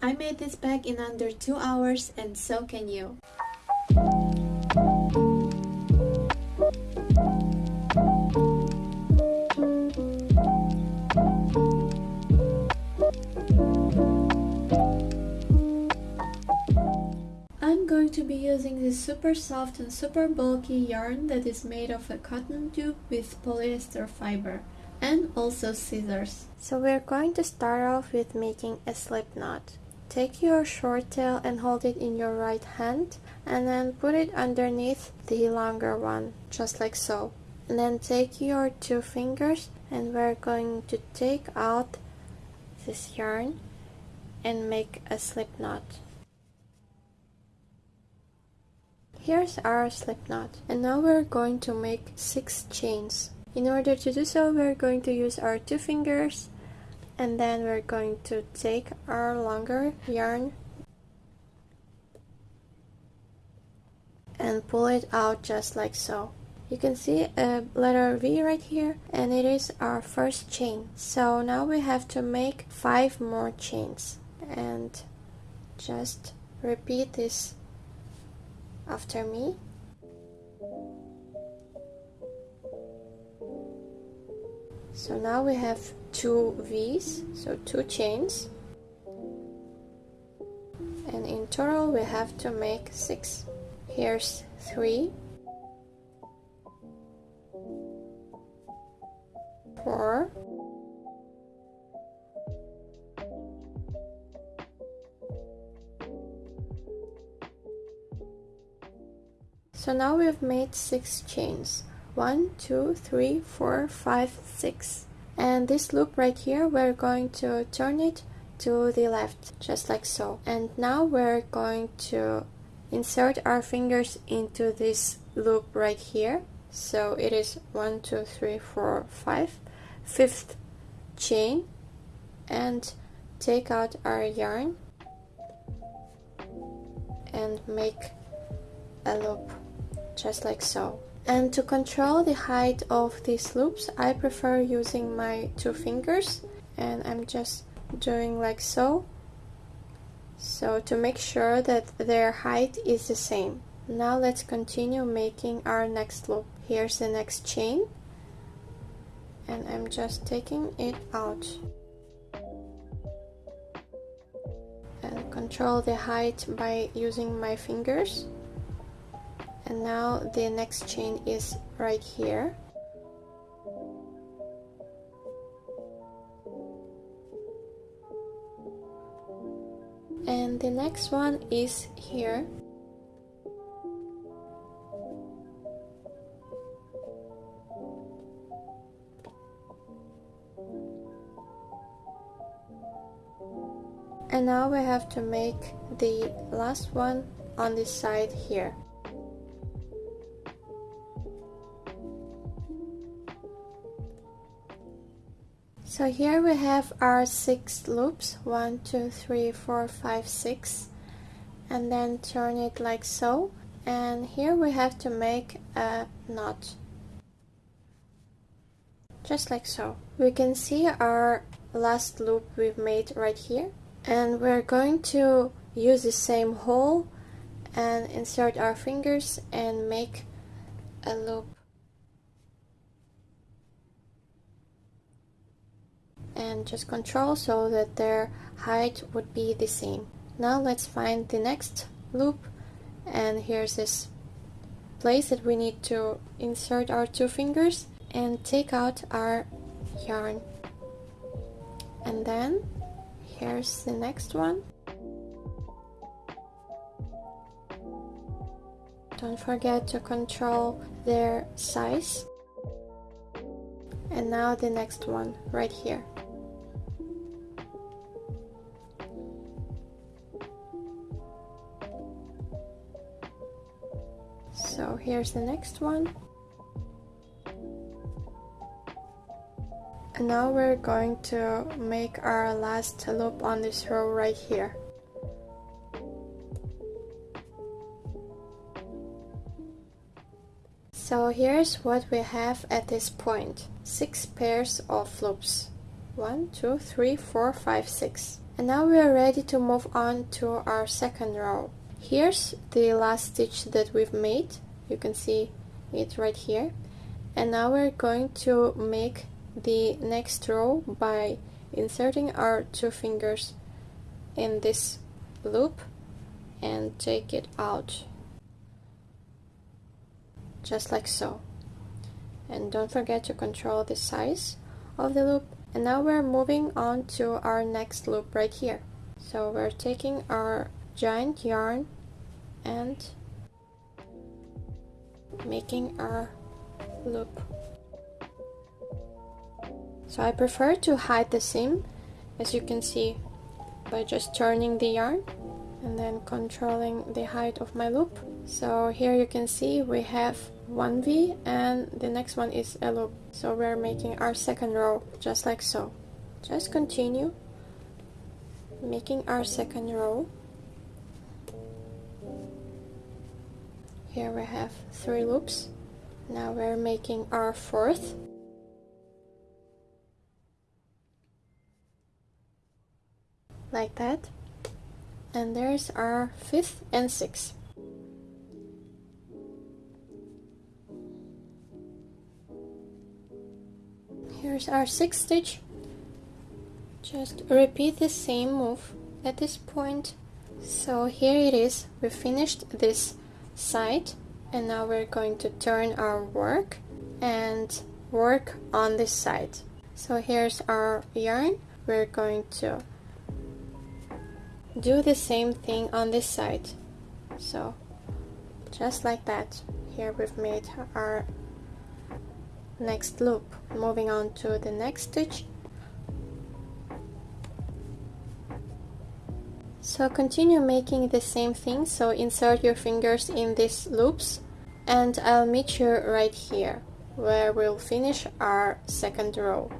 I made this bag in under 2 hours and so can you. I'm going to be using this super soft and super bulky yarn that is made of a cotton tube with polyester fiber and also scissors. So we're going to start off with making a slip knot. Take your short tail and hold it in your right hand and then put it underneath the longer one, just like so. And then take your two fingers and we're going to take out this yarn and make a slip knot. Here's our slip knot and now we're going to make 6 chains. In order to do so we're going to use our two fingers and then we're going to take our longer yarn and pull it out just like so. You can see a letter V right here and it is our first chain. So now we have to make 5 more chains and just repeat this after me. So now we have two V's, so two chains. And in total we have to make six. Here's three, four, So now we've made six chains. One, two, three, four, five, six. And this loop right here, we're going to turn it to the left, just like so. And now we're going to insert our fingers into this loop right here. So it is one, two, three, four, five, fifth chain and take out our yarn and make a loop just like so. And to control the height of these loops, I prefer using my two fingers and I'm just doing like so. So to make sure that their height is the same. Now let's continue making our next loop. Here's the next chain and I'm just taking it out. And control the height by using my fingers and now the next chain is right here. And the next one is here. And now we have to make the last one on this side here So here we have our six loops, one, two, three, four, five, six, and then turn it like so. And here we have to make a knot, just like so. We can see our last loop we've made right here. And we're going to use the same hole and insert our fingers and make a loop and just control so that their height would be the same. Now let's find the next loop and here's this place that we need to insert our two fingers and take out our yarn. And then here's the next one. Don't forget to control their size. And now the next one right here. Here's the next one. And now we're going to make our last loop on this row right here. So here's what we have at this point. Six pairs of loops. One, two, three, four, five, six. and now we are ready to move on to our second row here's the last stitch that we've made you can see it right here. And now we're going to make the next row by inserting our two fingers in this loop and take it out. Just like so. And don't forget to control the size of the loop. And now we're moving on to our next loop right here. So we're taking our giant yarn and making our loop so I prefer to hide the seam as you can see by just turning the yarn and then controlling the height of my loop. So here you can see we have one V and the next one is a loop. So we're making our second row just like so. Just continue making our second row here we have three loops. Now we're making our fourth. Like that. And there's our fifth and sixth. Here's our sixth stitch. Just repeat the same move at this point. So here it is. We finished this side and now we're going to turn our work and work on this side so here's our yarn. We're going to do the same thing on this side so just like that here we've made our next loop. Moving on to the next stitch so continue making the same thing. So insert your fingers in these loops and I'll meet you right here where we'll finish our second row.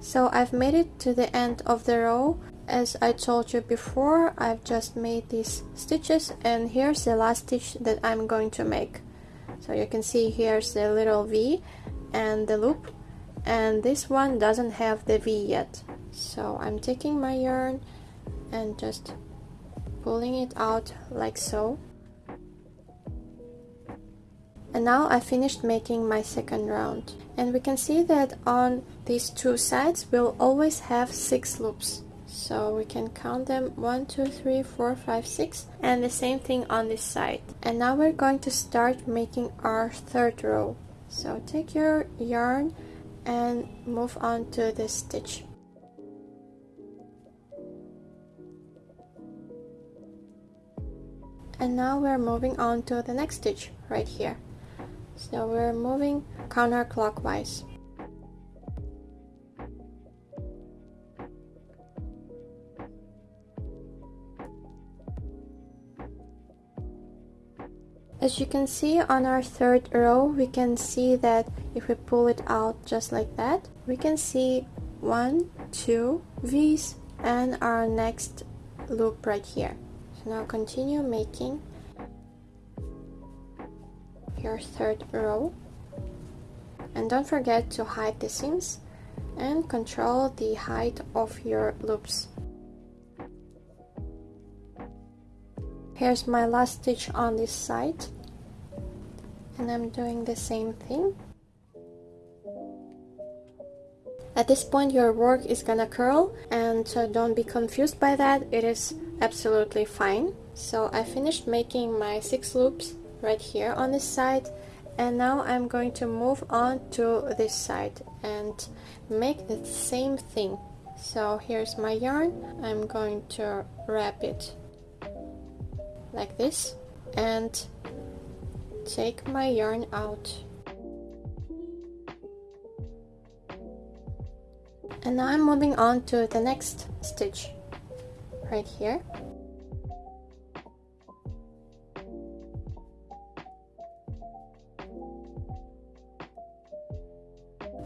So I've made it to the end of the row. As I told you before I've just made these stitches and here's the last stitch that I'm going to make. So you can see here's the little V and the loop and this one doesn't have the V yet. So I'm taking my yarn and just pulling it out like so. And now I finished making my second round. And we can see that on these two sides we'll always have six loops. So we can count them one two three four five six and the same thing on this side. And now we're going to start making our third row. So take your yarn and move on to this stitch and now we're moving on to the next stitch right here so we're moving counterclockwise As you can see on our third row, we can see that if we pull it out just like that, we can see one, two V's and our next loop right here. Now continue making your third row and don't forget to hide the seams and control the height of your loops. Here's my last stitch on this side and I'm doing the same thing. At this point your work is gonna curl and uh, don't be confused by that, it is absolutely fine. So I finished making my six loops right here on this side and now I'm going to move on to this side and make the same thing. So here's my yarn, I'm going to wrap it like this and take my yarn out and now I'm moving on to the next stitch right here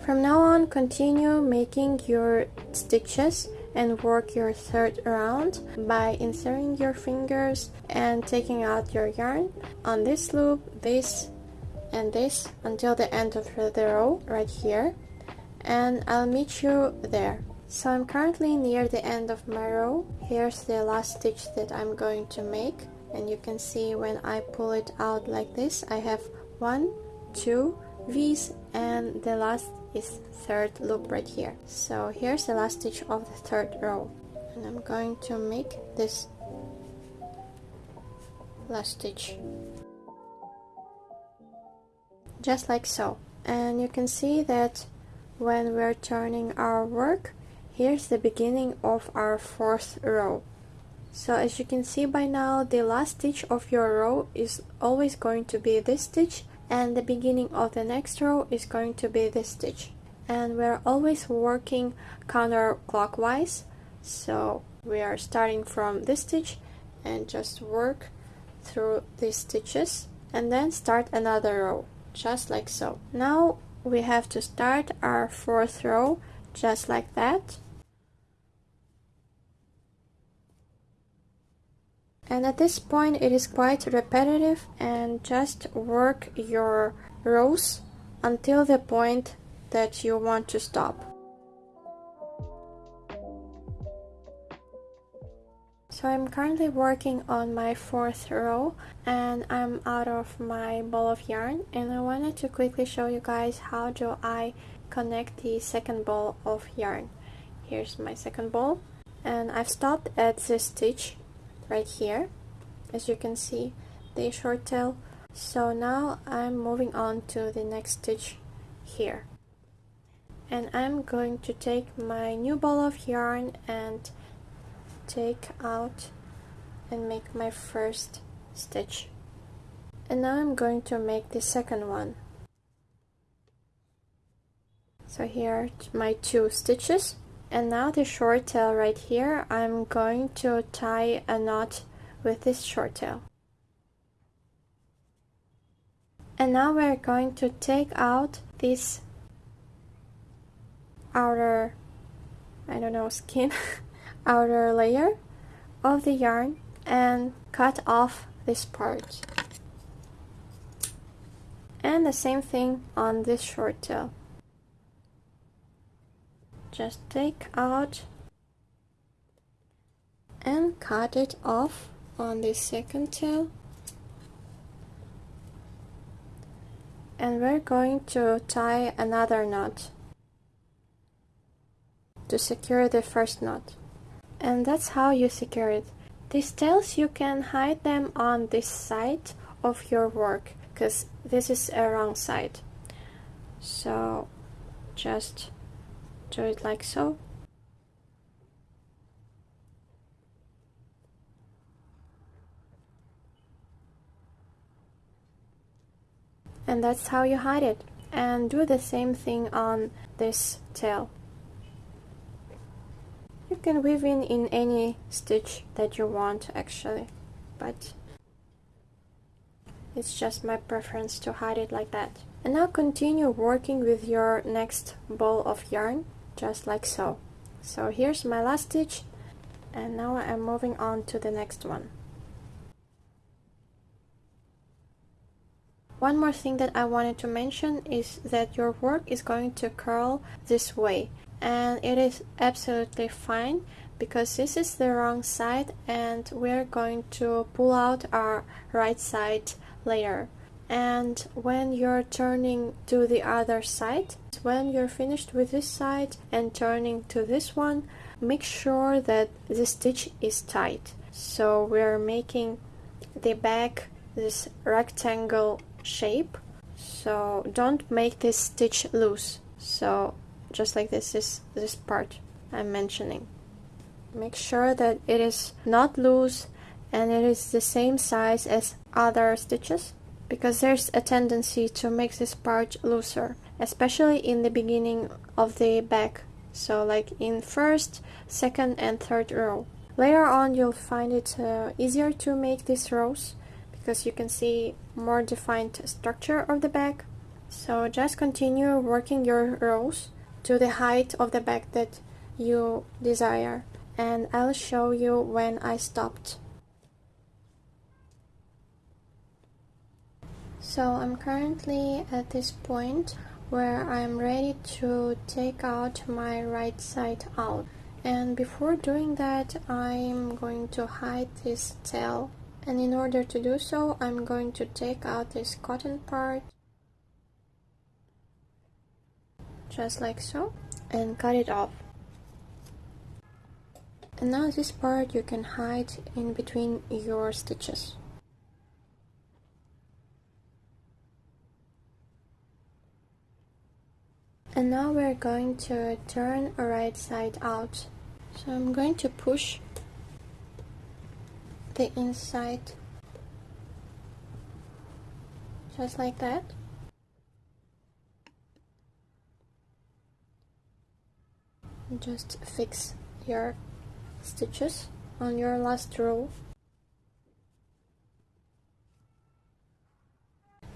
From now on, continue making your stitches and work your third round by inserting your fingers and taking out your yarn on this loop, this and this until the end of the row right here and I'll meet you there. So I'm currently near the end of my row. Here's the last stitch that I'm going to make and you can see when I pull it out like this I have one, two V's and the last is third loop right here. So here's the last stitch of the third row and I'm going to make this last stitch just like so and you can see that when we're turning our work Here's the beginning of our fourth row. So as you can see by now, the last stitch of your row is always going to be this stitch and the beginning of the next row is going to be this stitch. And we're always working counterclockwise. So we are starting from this stitch and just work through these stitches and then start another row, just like so. Now we have to start our fourth row just like that and at this point it is quite repetitive and just work your rows until the point that you want to stop. So I'm currently working on my fourth row and I'm out of my ball of yarn and I wanted to quickly show you guys how do I connect the second ball of yarn. Here's my second ball and I've stopped at this stitch right here. As you can see the short tail. So now I'm moving on to the next stitch here. And I'm going to take my new ball of yarn and take out and make my first stitch. And now I'm going to make the second one. So here are my two stitches and now the short tail right here I'm going to tie a knot with this short tail. And now we're going to take out this outer I don't know skin outer layer of the yarn and cut off this part. And the same thing on this short tail just take out and cut it off on the second tail. And we're going to tie another knot to secure the first knot. And that's how you secure it. These tails you can hide them on this side of your work because this is a wrong side. So just do it like so. And that's how you hide it. And do the same thing on this tail. You can weave in in any stitch that you want actually. But it's just my preference to hide it like that. And now continue working with your next ball of yarn just like so. So here's my last stitch and now I'm moving on to the next one. One more thing that I wanted to mention is that your work is going to curl this way and it is absolutely fine because this is the wrong side and we're going to pull out our right side layer and when you're turning to the other side when you're finished with this side and turning to this one make sure that the stitch is tight. So we're making the back this rectangle shape. So don't make this stitch loose. So just like this is this part I'm mentioning. Make sure that it is not loose and it is the same size as other stitches because there's a tendency to make this part looser especially in the beginning of the back so like in first second and third row later on you'll find it uh, easier to make these rows because you can see more defined structure of the back. So just continue working your rows to the height of the back that you desire and I'll show you when I stopped. So I'm currently at this point where I'm ready to take out my right side out. And before doing that I'm going to hide this tail. And in order to do so I'm going to take out this cotton part just like so and cut it off. And now this part you can hide in between your stitches and now we're going to turn right side out. So I'm going to push the inside just like that. Just fix your stitches on your last row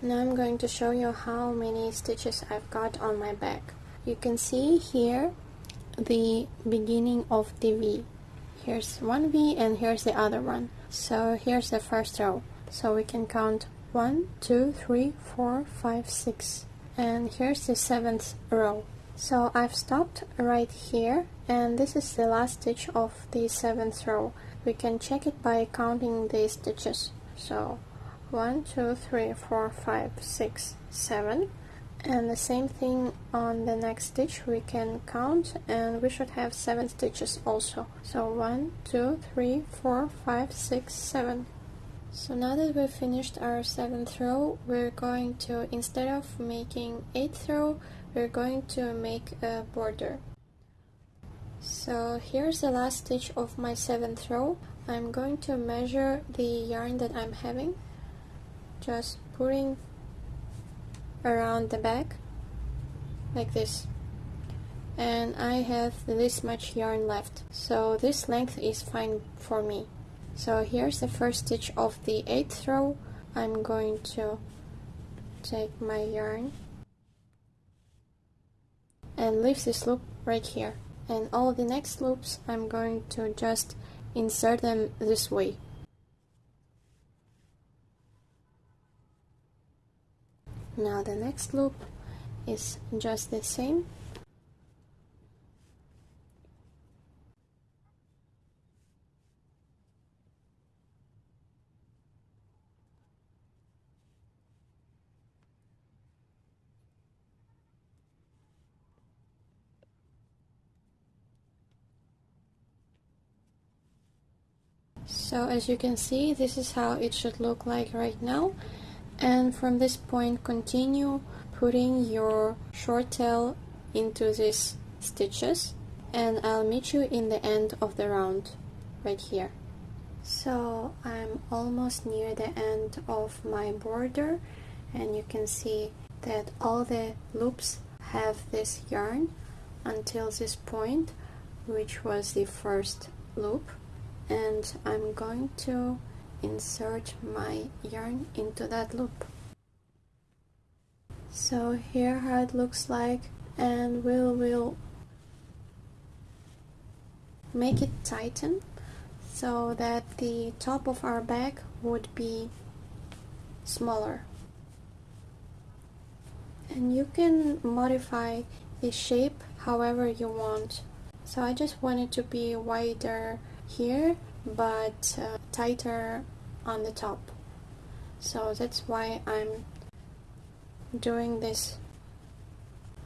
Now I'm going to show you how many stitches I've got on my back. You can see here the beginning of the V. Here's one V and here's the other one. So here's the first row. So we can count one, two, three, four, five, six. And here's the seventh row. So I've stopped right here and this is the last stitch of the seventh row. We can check it by counting the stitches. So 1 2 3 4 5 6 7 and the same thing on the next stitch we can count and we should have seven stitches also. So one two three four five six seven. So now that we've finished our seventh row we're going to instead of making eighth row we're going to make a border. So here's the last stitch of my seventh row. I'm going to measure the yarn that I'm having just putting around the back like this. And I have this much yarn left. So this length is fine for me. So here's the first stitch of the eighth row. I'm going to take my yarn and leave this loop right here. And all the next loops I'm going to just insert them this way now the next loop is just the same. So as you can see, this is how it should look like right now and from this point continue putting your short tail into these stitches and I'll meet you in the end of the round right here. So I'm almost near the end of my border and you can see that all the loops have this yarn until this point which was the first loop and I'm going to insert my yarn into that loop. So here how it looks like and we'll, we'll make it tighten so that the top of our bag would be smaller. And you can modify the shape however you want. So I just want it to be wider here but uh, tighter on the top. So that's why I'm doing this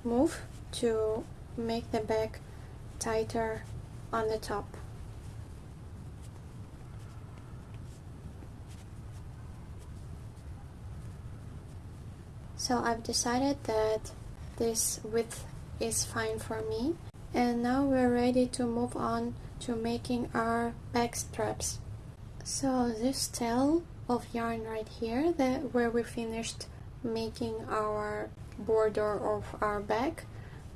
move to make the bag tighter on the top. So I've decided that this width is fine for me. And now we're ready to move on to making our back straps. So this tail of yarn right here that where we finished making our border of our back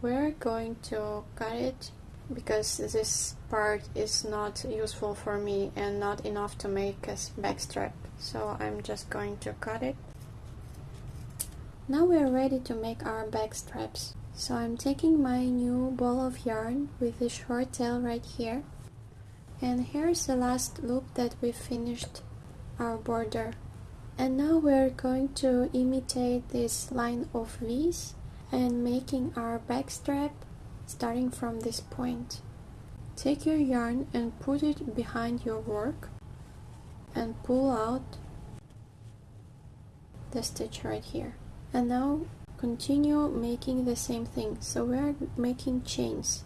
we're going to cut it because this part is not useful for me and not enough to make a back strap. So I'm just going to cut it. Now we're ready to make our back straps so I'm taking my new ball of yarn with the short tail right here and here's the last loop that we finished our border and now we're going to imitate this line of V's and making our back strap starting from this point. Take your yarn and put it behind your work and pull out the stitch right here. And now continue making the same thing. So we're making chains.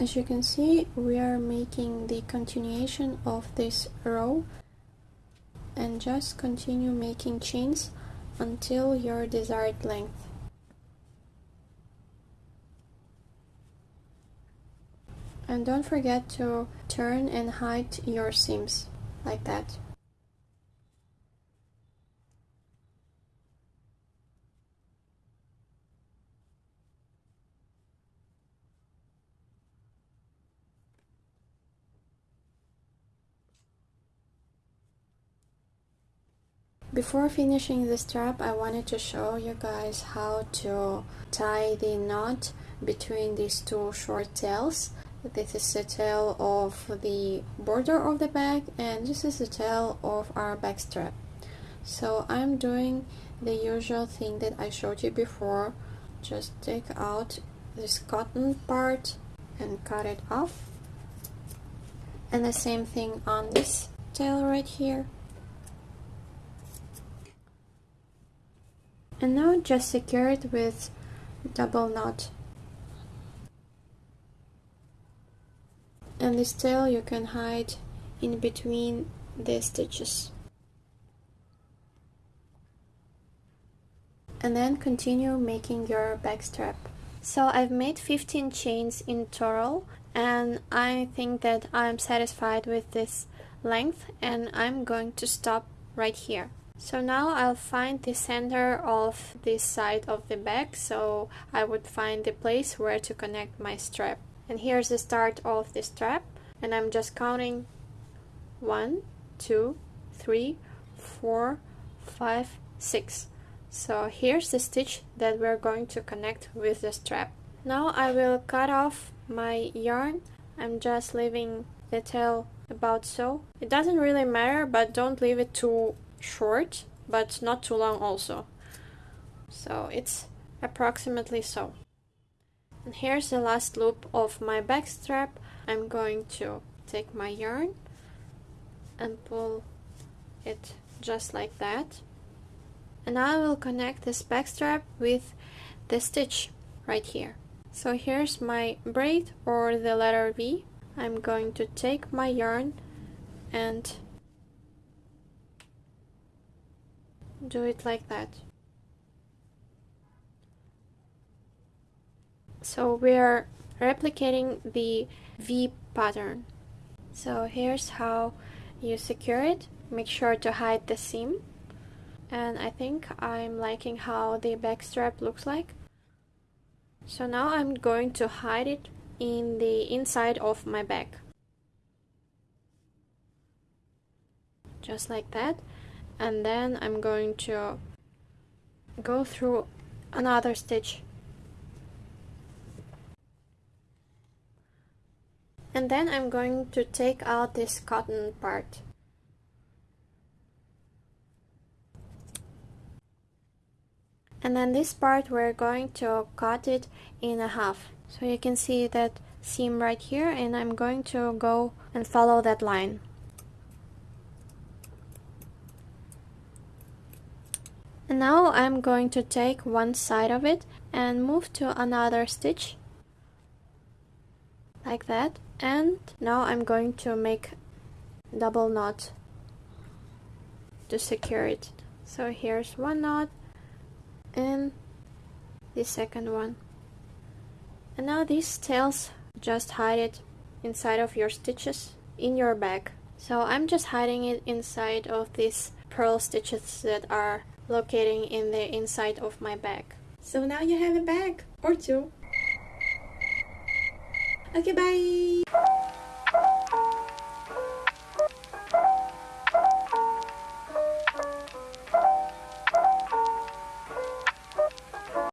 As you can see, we are making the continuation of this row and just continue making chains until your desired length. And don't forget to turn and hide your seams like that. Before finishing the strap, I wanted to show you guys how to tie the knot between these two short tails. This is the tail of the border of the bag and this is the tail of our back strap. So I'm doing the usual thing that I showed you before. Just take out this cotton part and cut it off. And the same thing on this tail right here. and now just secure it with double knot and this tail you can hide in between the stitches. And then continue making your back strap. So I've made 15 chains in total and I think that I'm satisfied with this length and I'm going to stop right here. So now I'll find the center of this side of the bag, so I would find the place where to connect my strap. And here's the start of the strap, and I'm just counting one, two, three, four, five, six. So here's the stitch that we're going to connect with the strap. Now I will cut off my yarn. I'm just leaving the tail about so. It doesn't really matter, but don't leave it too short, but not too long also. So it's approximately so. And here's the last loop of my back strap. I'm going to take my yarn and pull it just like that. And I will connect this back strap with the stitch right here. So here's my braid or the letter V. I'm going to take my yarn and do it like that. So we are replicating the V pattern. So here's how you secure it. Make sure to hide the seam. And I think I'm liking how the back strap looks like. So now I'm going to hide it in the inside of my bag. Just like that and then I'm going to go through another stitch and then I'm going to take out this cotton part. And then this part we're going to cut it in a half. So you can see that seam right here and I'm going to go and follow that line. And now I'm going to take one side of it and move to another stitch like that and now I'm going to make double knot to secure it so here's one knot and the second one and now these tails just hide it inside of your stitches in your bag so I'm just hiding it inside of these purl stitches that are locating in the inside of my bag. So now you have a bag or two. Okay, bye!